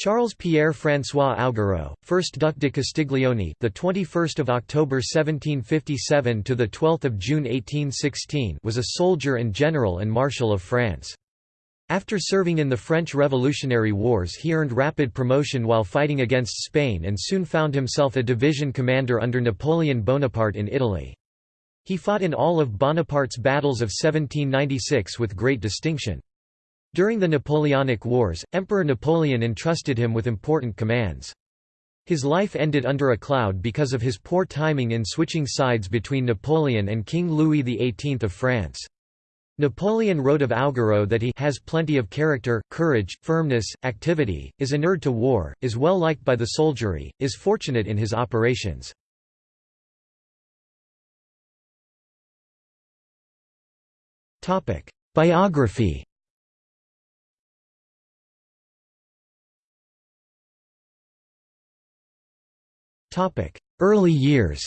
Charles Pierre François Augereau, 1st Duc de Castiglione, the 21st of October 1757 to the 12th of June 1816, was a soldier and general and marshal of France. After serving in the French Revolutionary Wars he earned rapid promotion while fighting against Spain and soon found himself a division commander under Napoleon Bonaparte in Italy. He fought in all of Bonaparte's battles of 1796 with great distinction. During the Napoleonic Wars, Emperor Napoleon entrusted him with important commands. His life ended under a cloud because of his poor timing in switching sides between Napoleon and King Louis XVIII of France. Napoleon wrote of Augereau that he has plenty of character, courage, firmness, activity, is inured to war, is well liked by the soldiery, is fortunate in his operations. Biography Early years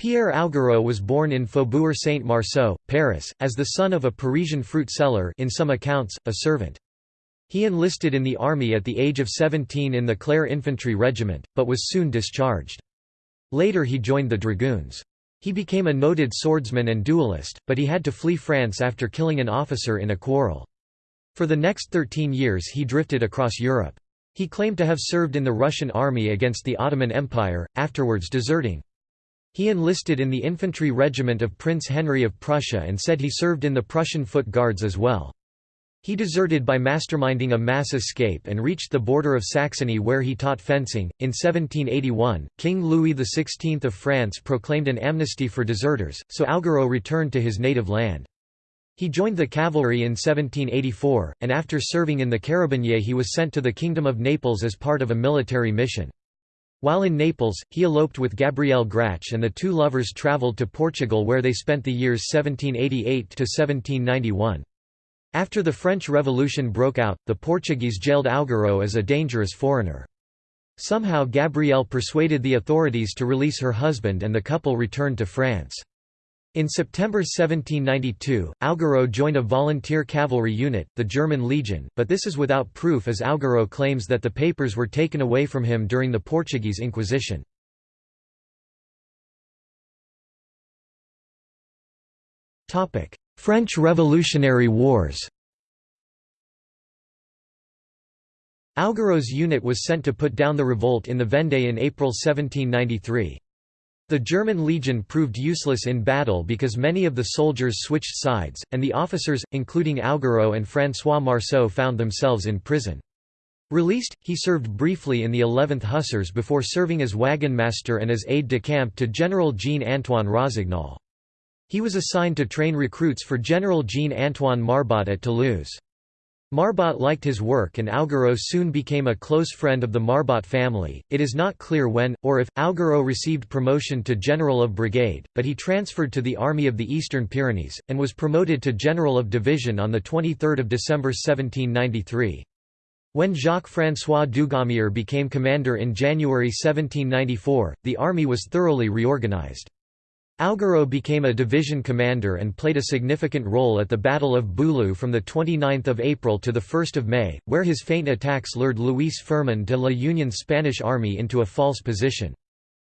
Pierre Augereau was born in Faubourg Saint-Marceau, Paris, as the son of a Parisian fruit seller in some accounts, a servant. He enlisted in the army at the age of 17 in the Clare Infantry Regiment, but was soon discharged. Later he joined the Dragoons. He became a noted swordsman and duelist, but he had to flee France after killing an officer in a quarrel. For the next 13 years he drifted across Europe. He claimed to have served in the Russian army against the Ottoman Empire, afterwards deserting. He enlisted in the infantry regiment of Prince Henry of Prussia and said he served in the Prussian Foot Guards as well. He deserted by masterminding a mass escape and reached the border of Saxony where he taught fencing. In 1781, King Louis XVI of France proclaimed an amnesty for deserters, so Augereau returned to his native land. He joined the cavalry in 1784, and after serving in the Carabiniers he was sent to the Kingdom of Naples as part of a military mission. While in Naples, he eloped with Gabrielle Grach and the two lovers travelled to Portugal where they spent the years 1788–1791. After the French Revolution broke out, the Portuguese jailed Augereau as a dangerous foreigner. Somehow Gabrielle persuaded the authorities to release her husband and the couple returned to France. In September 1792, Augereau joined a volunteer cavalry unit, the German Legion, but this is without proof as Augereau claims that the papers were taken away from him during the Portuguese Inquisition. French Revolutionary Wars Augereau's unit was sent to put down the revolt in the Vendée in April 1793. The German legion proved useless in battle because many of the soldiers switched sides, and the officers, including Augereau and François Marceau found themselves in prison. Released, he served briefly in the 11th Hussars before serving as wagon master and as aide-de-camp to General Jean-Antoine Rossignol. He was assigned to train recruits for General Jean-Antoine Marbot at Toulouse. Marbot liked his work and Augereau soon became a close friend of the Marbot family. It is not clear when, or if, Augereau received promotion to General of Brigade, but he transferred to the Army of the Eastern Pyrenees, and was promoted to General of Division on 23 December 1793. When Jacques-François Dugommier became commander in January 1794, the army was thoroughly reorganized. Augereau became a division commander and played a significant role at the Battle of Boulou from 29 April to 1 May, where his feint attacks lured Luis Firmin de la Union Spanish army into a false position.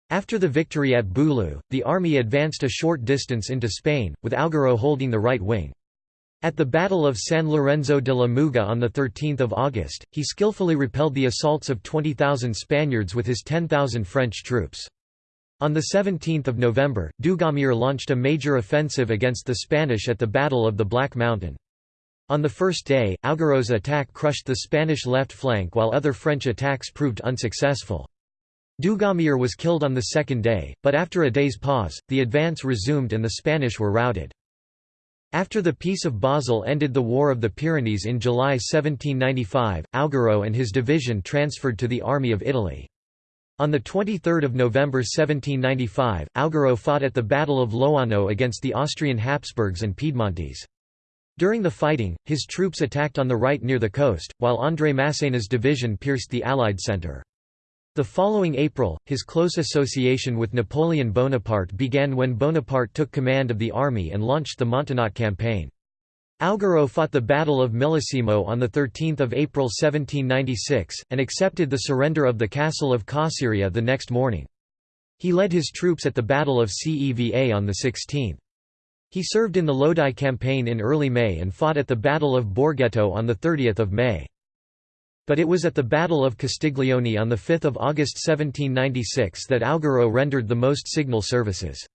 After the victory at Boulou, the army advanced a short distance into Spain, with Augereau holding the right wing. At the Battle of San Lorenzo de la Muga on 13 August, he skillfully repelled the assaults of 20,000 Spaniards with his 10,000 French troops. On 17 November, Dugommier launched a major offensive against the Spanish at the Battle of the Black Mountain. On the first day, Augereau's attack crushed the Spanish left flank while other French attacks proved unsuccessful. Dugommier was killed on the second day, but after a day's pause, the advance resumed and the Spanish were routed. After the Peace of Basel ended the War of the Pyrenees in July 1795, Augereau and his division transferred to the Army of Italy. On 23 November 1795, Augereau fought at the Battle of Loano against the Austrian Habsburgs and Piedmontese. During the fighting, his troops attacked on the right near the coast, while André Masséna's division pierced the Allied centre. The following April, his close association with Napoleon Bonaparte began when Bonaparte took command of the army and launched the Montenotte campaign. Augereau fought the Battle of Millesimo on 13 April 1796, and accepted the surrender of the castle of Cosseria the next morning. He led his troops at the Battle of Ceva on the 16th. He served in the Lodi campaign in early May and fought at the Battle of Borghetto on 30 May. But it was at the Battle of Castiglione on 5 August 1796 that Augereau rendered the most signal services.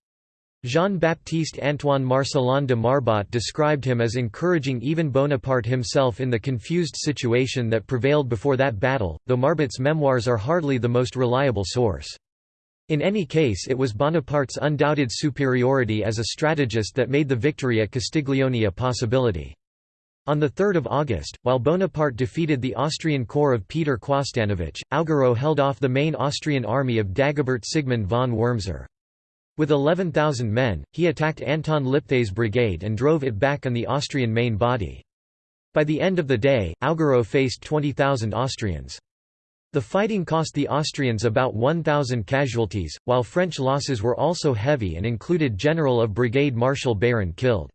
Jean-Baptiste Antoine Marcellin de Marbot described him as encouraging even Bonaparte himself in the confused situation that prevailed before that battle, though Marbot's memoirs are hardly the most reliable source. In any case it was Bonaparte's undoubted superiority as a strategist that made the victory at Castiglione a possibility. On 3 August, while Bonaparte defeated the Austrian corps of Peter Quasdanovich, Augereau held off the main Austrian army of Dagobert Sigmund von Wurmser. With 11,000 men, he attacked Anton Lipthay's brigade and drove it back on the Austrian main body. By the end of the day, Augereau faced 20,000 Austrians. The fighting cost the Austrians about 1,000 casualties, while French losses were also heavy and included General of Brigade Martial Beyrand killed.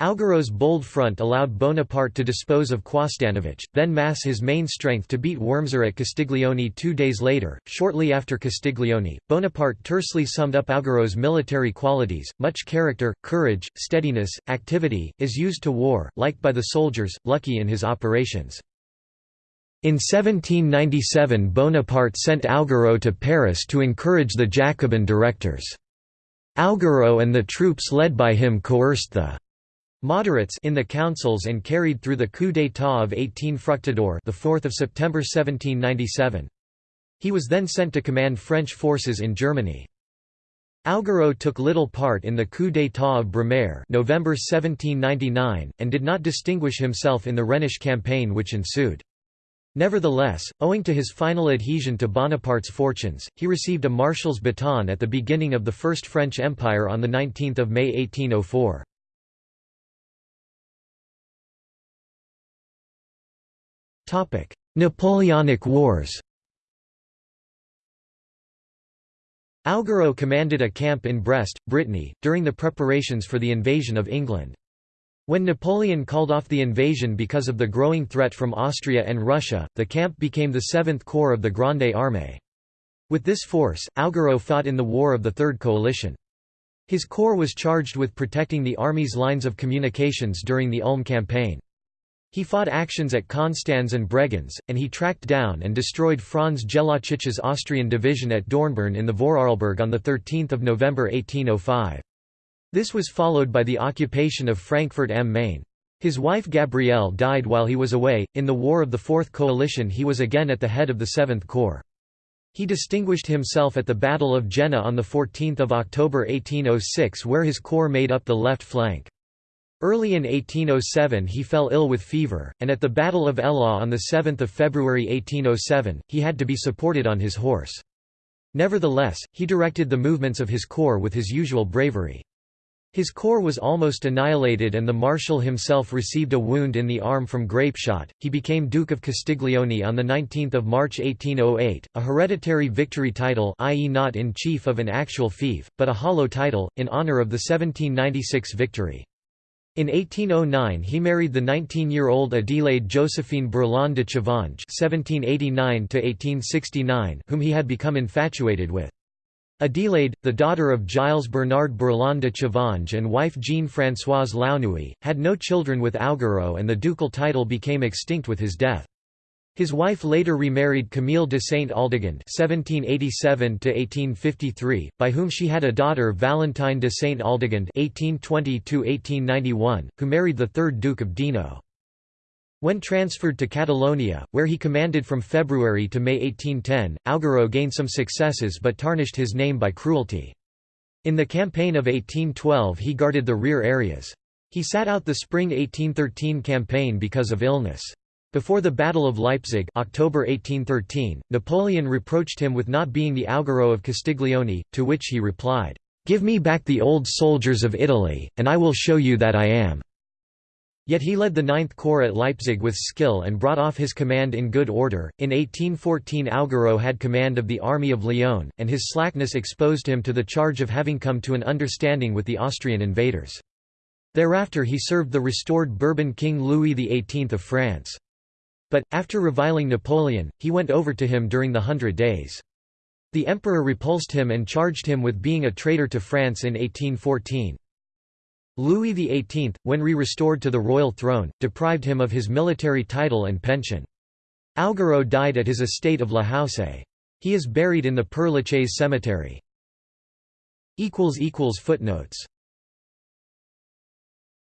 Augereau's bold front allowed Bonaparte to dispose of Quasdanovich, then mass his main strength to beat Wurmser at Castiglione two days later. Shortly after Castiglione, Bonaparte tersely summed up Augereau's military qualities much character, courage, steadiness, activity, is used to war, liked by the soldiers, lucky in his operations. In 1797 Bonaparte sent Augereau to Paris to encourage the Jacobin directors. Augereau and the troops led by him coerced the moderates in the councils and carried through the coup d'état of 18 Fructidor the 4th of September 1797. He was then sent to command French forces in Germany. Augereau took little part in the coup d'état of Brumaire November 1799, and did not distinguish himself in the Rhenish campaign which ensued. Nevertheless, owing to his final adhesion to Bonaparte's fortunes, he received a marshal's baton at the beginning of the First French Empire on 19 May 1804. Napoleonic Wars Augereau commanded a camp in Brest, Brittany, during the preparations for the invasion of England. When Napoleon called off the invasion because of the growing threat from Austria and Russia, the camp became the 7th Corps of the Grande Armée. With this force, Augereau fought in the War of the Third Coalition. His corps was charged with protecting the army's lines of communications during the Ulm campaign. He fought actions at Konstanz and Bregenz, and he tracked down and destroyed Franz Jellacic's Austrian division at Dornbirn in the Vorarlberg on 13 November 1805. This was followed by the occupation of Frankfurt am Main. His wife Gabrielle died while he was away. In the War of the Fourth Coalition, he was again at the head of the Seventh Corps. He distinguished himself at the Battle of Jena on 14 October 1806 where his corps made up the left flank. Early in 1807 he fell ill with fever, and at the Battle of Eylau on 7 February 1807, he had to be supported on his horse. Nevertheless, he directed the movements of his corps with his usual bravery. His corps was almost annihilated and the marshal himself received a wound in the arm from grape shot. He became Duke of Castiglione on 19 March 1808, a hereditary victory title i.e. not in chief of an actual fief, but a hollow title, in honour of the 1796 victory. In 1809 he married the 19-year-old Adelaide Josephine Brulon de Chavanges whom he had become infatuated with. Adelaide, the daughter of Gilles Bernard Brulon de Chavanges and wife Jean-Françoise Launouy, had no children with Augereau and the ducal title became extinct with his death. His wife later remarried Camille de Saint-Aldegonde (1787–1853), by whom she had a daughter Valentine de Saint-Aldegonde (1820–1891), who married the third Duke of Dino. When transferred to Catalonia, where he commanded from February to May 1810, Augereau gained some successes but tarnished his name by cruelty. In the campaign of 1812 he guarded the rear areas. He sat out the spring 1813 campaign because of illness. Before the Battle of Leipzig October 1813, Napoleon reproached him with not being the Augereau of Castiglione, to which he replied, "'Give me back the old soldiers of Italy, and I will show you that I am.' Yet he led the Ninth Corps at Leipzig with skill and brought off his command in good order. In 1814, Augereau had command of the Army of Lyon, and his slackness exposed him to the charge of having come to an understanding with the Austrian invaders. Thereafter he served the restored Bourbon King Louis XVIII of France. But, after reviling Napoleon, he went over to him during the Hundred Days. The emperor repulsed him and charged him with being a traitor to France in 1814. Louis XVIII, when re-restored to the royal throne, deprived him of his military title and pension. Augereau died at his estate of La Houssaye. He is buried in the Père Lachaise cemetery. Footnotes